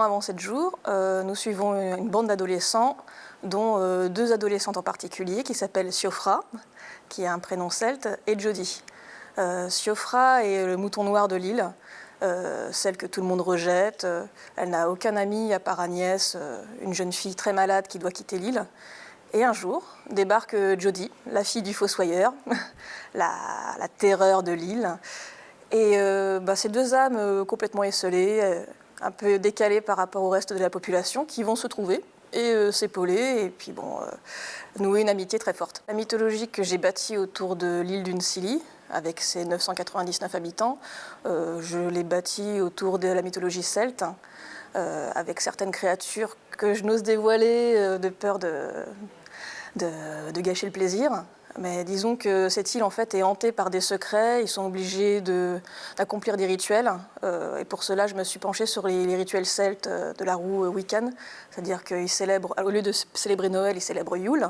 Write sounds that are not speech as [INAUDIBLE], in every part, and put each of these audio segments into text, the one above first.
avant 7 jours, euh, nous suivons une bande d'adolescents, dont euh, deux adolescentes en particulier, qui s'appellent Siofra, qui a un prénom celte, et Jodie. Euh, Siofra est le mouton noir de l'île, celle que tout le monde rejette. elle n'a aucun ami à part Agnès, une jeune fille très malade qui doit quitter l'île. Et un jour, débarque Jodie, la fille du fossoyeur, [LAUGHS] la, la terreur de l'île. Et bah, ces deux âmes complètement esselées, un peu décalés par rapport au reste de la population, qui vont se trouver et euh, s'épauler, et puis bon, euh, nouer une amitié très forte. La mythologie que j'ai bâtie autour de l'île d'une Scilly, avec ses 999 habitants, euh, je l'ai bâtie autour de la mythologie celte, avec certaines créatures que je n'ose dévoiler de peur de gâcher le plaisir. Mais disons que cette île en fait est hantée par des secrets, ils sont obligés d'accomplir des rituels. Euh, et pour cela, je me suis penchée sur les, rituels celtes euh, de la roue Wiccan. C'est-à-dire qu'ils célèbrent, au lieu de célébrer Noël, ils célèbrent Yule.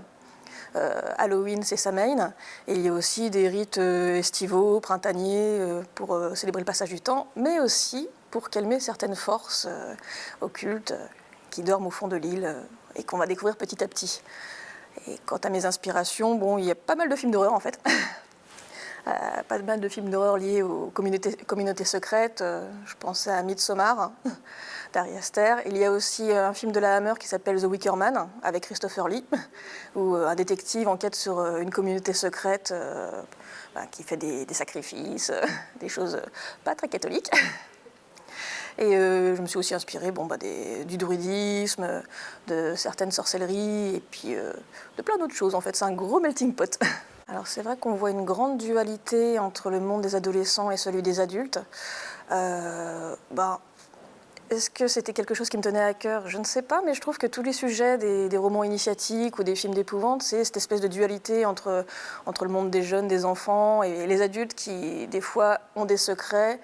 Euh, Halloween, c'est Samhain. Et il y a aussi des rites estivaux, printaniers, pour célébrer le passage du temps, mais aussi pour calmer certaines forces occultes qui dorment au fond de l'île et qu'on va découvrir petit à petit. Et quant à mes inspirations, bon, il y a pas mal de films d'horreur en fait. [LAUGHS] Euh, pas mal de films d'horreur liés aux communautés, secrètes. Euh, je pensais à Midsommar [LAUGHS] d'Ari Aster. Il y a aussi euh, un film de la Hammer qui s'appelle The Wicker Man avec Christopher Lee, [LAUGHS] où un détective enquête sur une communauté secrète bah, qui fait des sacrifices, des choses pas très catholiques. Et euh, je me suis aussi inspirée bon, bah, du druidisme, de certaines sorcelleries, et puis euh, de plein d'autres choses. En fait, c'est un gros melting pot. [LAUGHS] Alors c'est vrai qu'on voit une grande dualité entre le monde des adolescents et celui des adultes. Euh, bah, est-ce que c'était quelque chose qui me tenait à cœur? Je ne sais pas, mais je trouve que tous les sujets des, romans initiatiques ou des films d'épouvante, c'est cette espèce de dualité entre, entre le monde des jeunes, des enfants et les adultes qui, des fois, ont des secrets,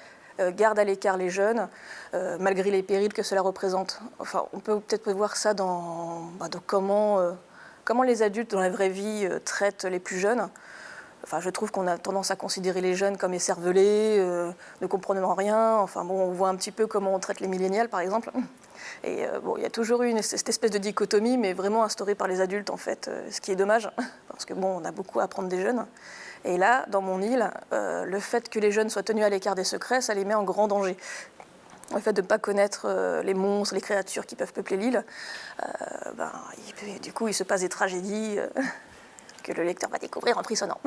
garde à l'écart les jeunes, euh, malgré les périls que cela représente. Enfin, on peut peut-être voir ça dans, bah, comment, euh, comment les adultes dans la vraie vie traitent les plus jeunes. Enfin, je trouve qu'on a tendance à considérer les jeunes comme écervelés, ne comprenant rien. Enfin bon, on voit un petit peu comment on traite les millénials, par exemple. Et bon, il y a toujours eu cette espèce de dichotomie, mais vraiment instaurée par les adultes, en fait, ce qui est dommage, [LAUGHS] parce que bon, on a beaucoup à apprendre des jeunes. Et là, dans mon île, euh, le fait que les jeunes soient tenus à l'écart des secrets, ça les met en grand danger. Le fait de ne pas connaître euh, les monstres, les créatures qui peuvent peupler l'île, euh, ben, du coup, il se passe des tragédies [LAUGHS] que le lecteur va découvrir en frissonnant.